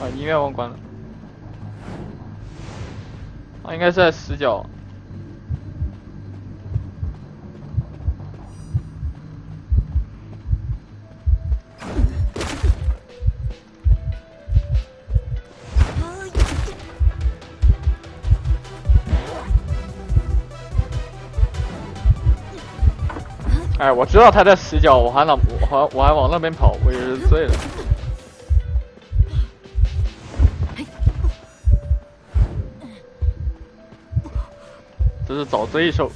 啊，音乐忘关了。啊，应该是在死角。哎，我知道他在死角，我还往我还我还往那边跑，我也是醉了。这是找对手。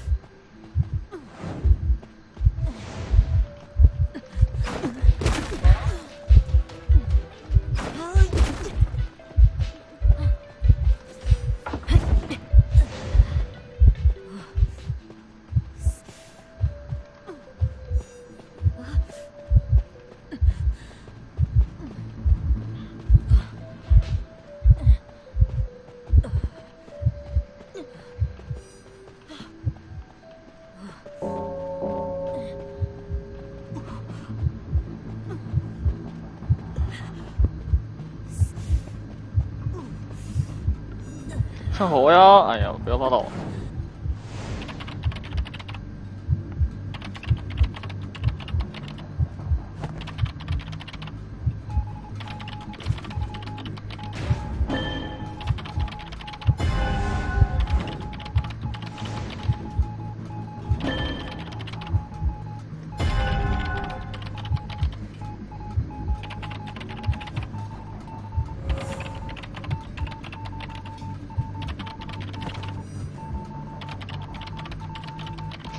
手。趁火呀！哎呀，不要拉倒。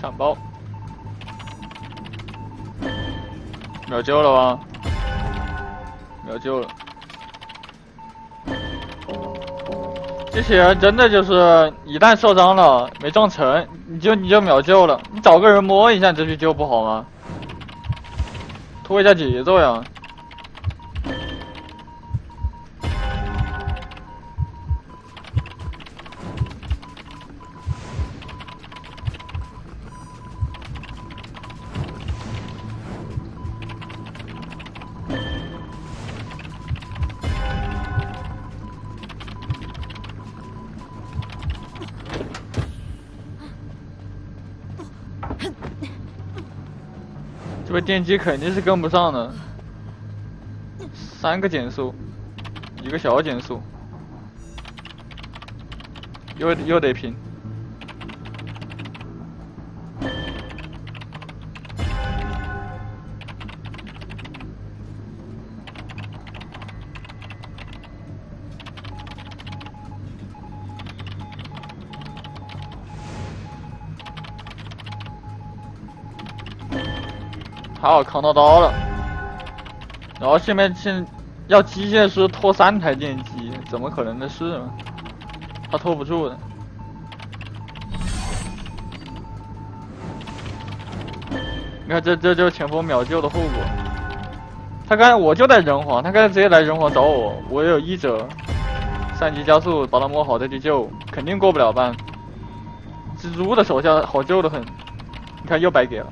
抢包，秒救了吗？秒救了。这些人真的就是一旦受伤了，没撞成，你就你就秒救了。你找个人摸一下再去救不好吗？拖一下节奏呀。这电机肯定是跟不上的，三个减速，一个小减速，又又得还。好，扛到刀了，然后下面现要机械师拖三台电机，怎么可能的事嘛？他拖不住的。你看，这这就是前锋秒救的后果。他刚才我就在人皇，他刚才直接来人皇找我，我有一折，三级加速把他摸好再去救，肯定过不了半。蜘蛛的手下好救的很，你看又白给了。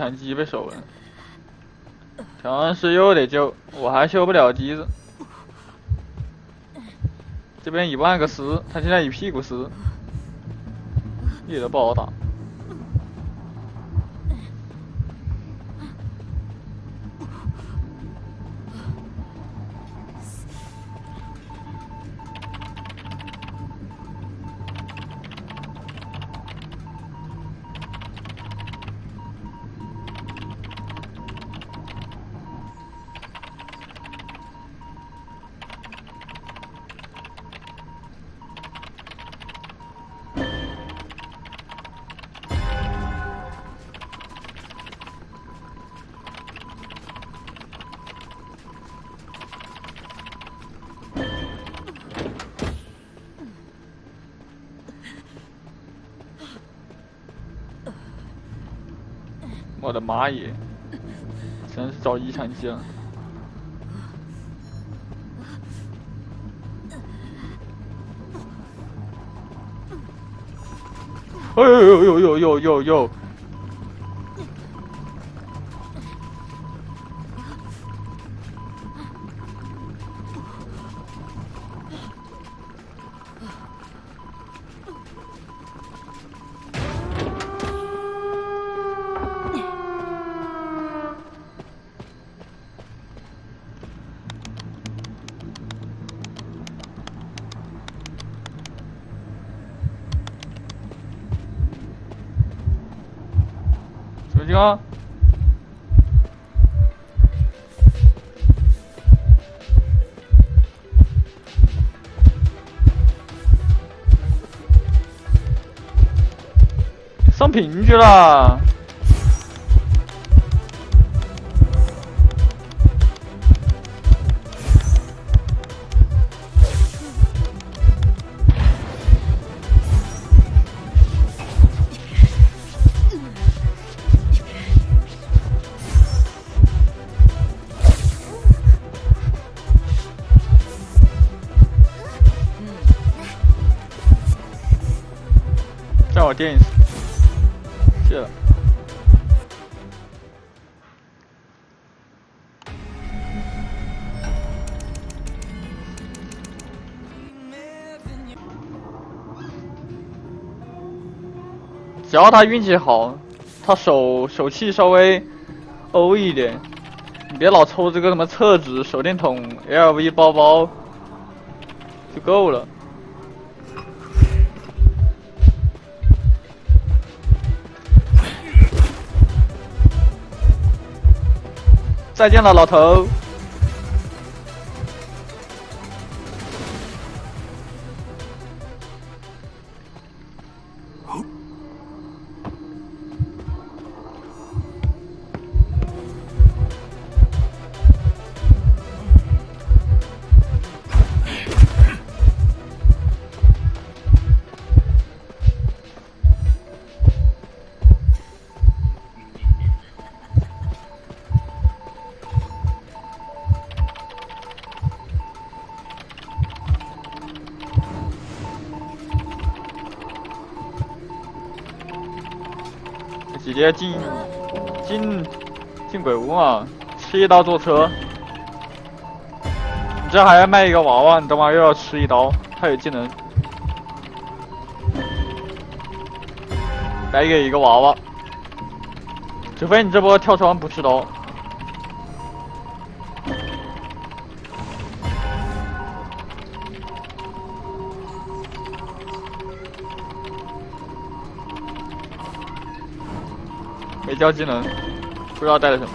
下好了，一场机被守了。调香师又得救，我还修不了机子。这边一万个丝，他现在一屁股丝，一点都不好打。我的妈耶！真是找遗产机了。哎呦呦呦呦呦呦啊，上平局了。只要他运气好，他手手气稍微欧一点，你别老抽这个什么厕纸、手电筒、LV 包包就够了。再见了，老头。直接进进进鬼屋嘛，吃一刀坐车。你这还要卖一个娃娃，你等会又要吃一刀，他有技能。来给一个娃娃，除非你这波跳窗不吃刀。交技能，不知道带了什么。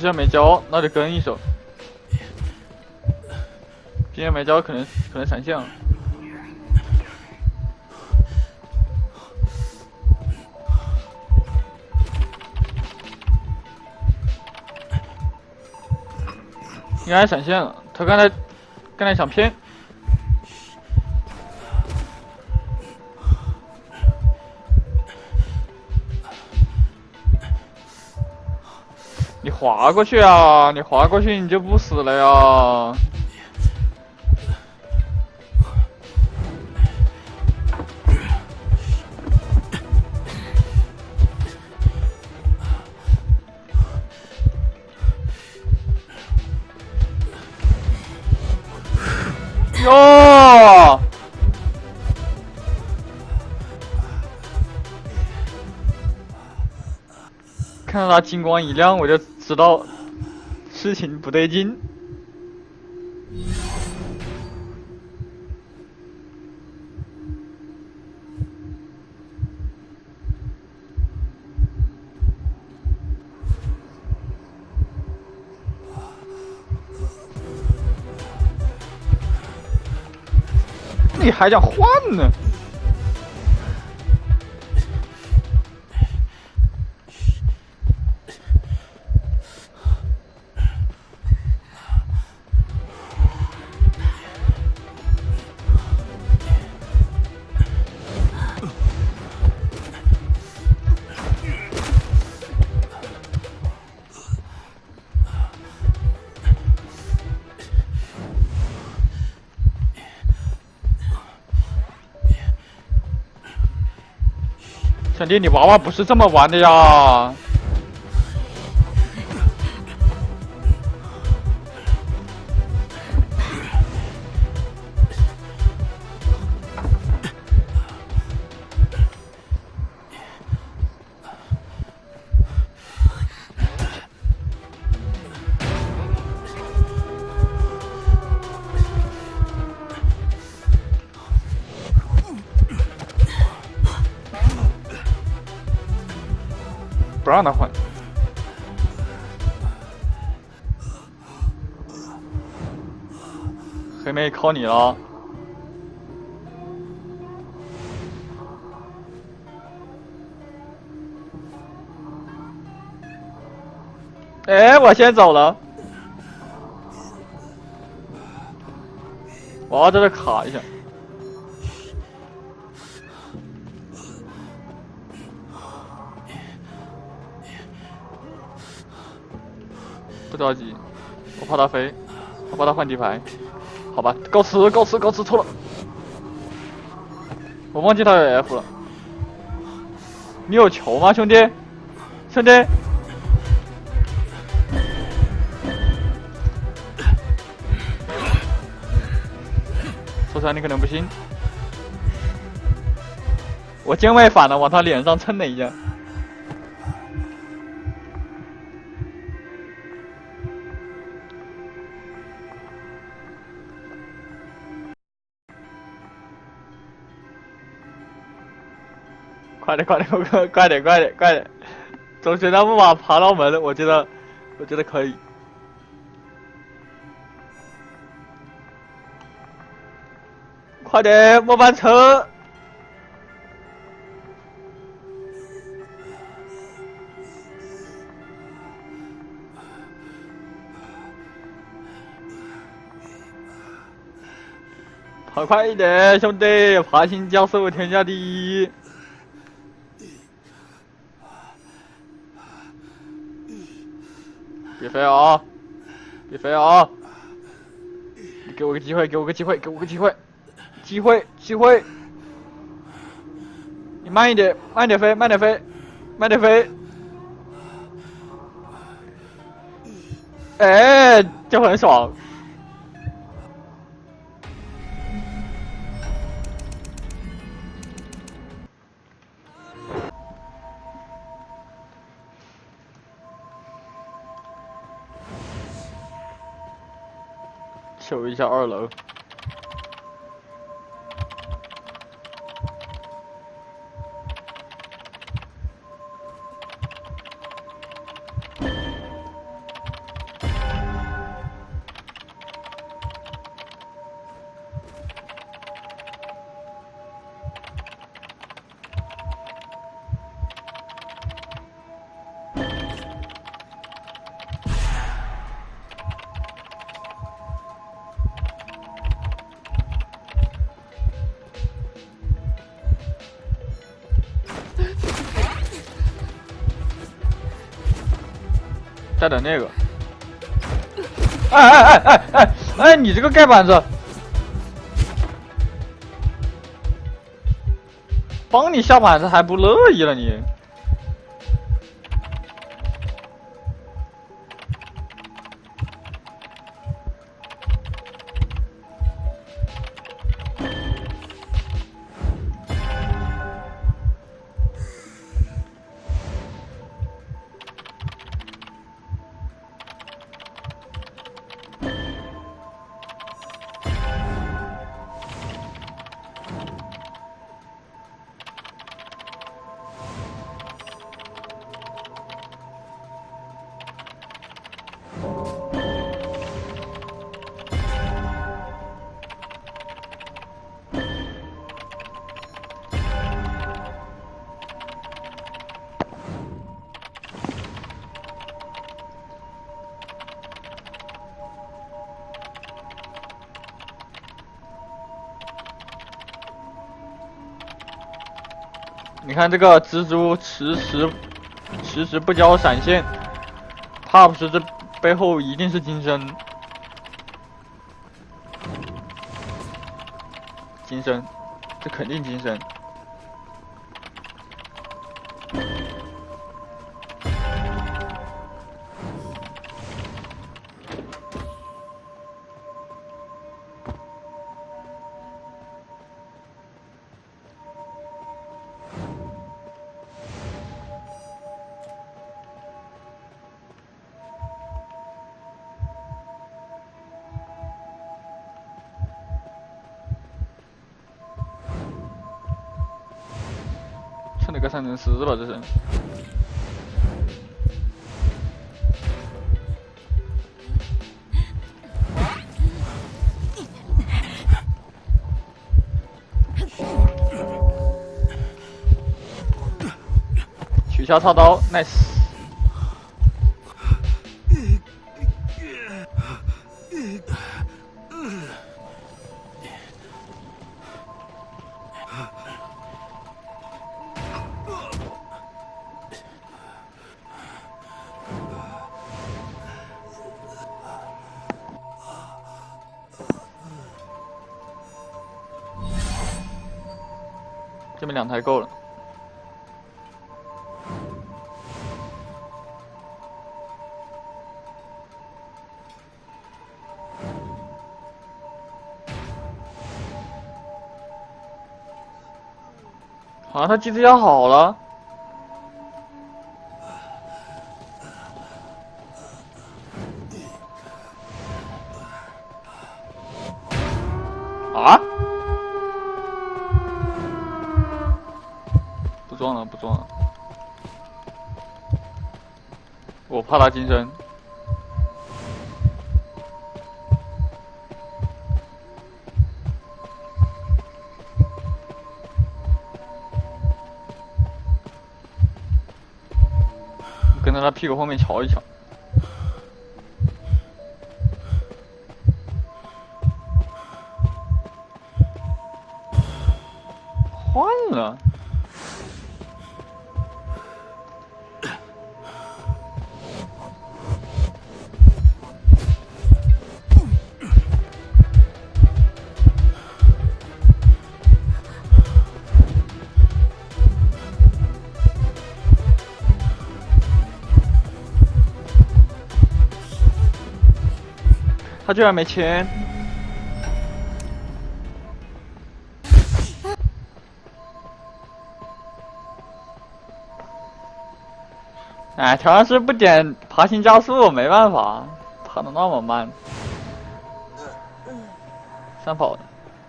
既然没交，那就跟一手。今天没交，可能可能闪现了。应该闪现了，他刚才刚才想骗。你滑过去啊！你滑过去，你就不死了呀！哟！看到他金光一亮，我就。知道事情不对劲。你还想换呢？兄弟，你娃娃不是这么玩的呀！不让他换，黑妹靠你了！哎，我先走了，我要在这卡一下。不着急，我怕他飞，我怕他换底牌，好吧，告辞，告辞，告辞，错了，我忘记他有 F 了，你有球吗，兄弟？兄弟？说出来你可能不信，我键位反了，往他脸上蹭了一下。快点，快点，快快点，快点，快点！总觉那木马爬到门，我觉得，我觉得可以。快点，末班车！跑快一点，兄弟！爬行教授天下第一。别飞啊！别飞啊！你给我个机会，给我个机会，给我个机会，机会，机会！你慢一点，慢点飞，慢点飞，慢点飞！哎，就很爽。求一下二楼。带点那个，哎哎哎哎哎哎！你这个盖板子，帮你下板子还不乐意了你？你看这个蜘蛛迟迟迟迟不交闪现，怕不是这背后一定是金身。金身，这肯定金身。三层四了，这是。取消操刀，nice。好像他机子要好了。啊？不撞了不撞了，我怕他金身，在他屁股后面瞧一瞧。他居然没钱！哎，调香师不点爬行加速，没办法，爬的那么慢。三跑的，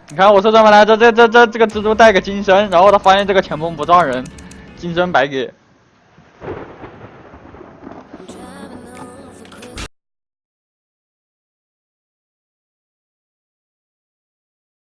你看我说什么来着？这这这这个蜘蛛带个金身，然后他发现这个前锋不撞人，金身白给。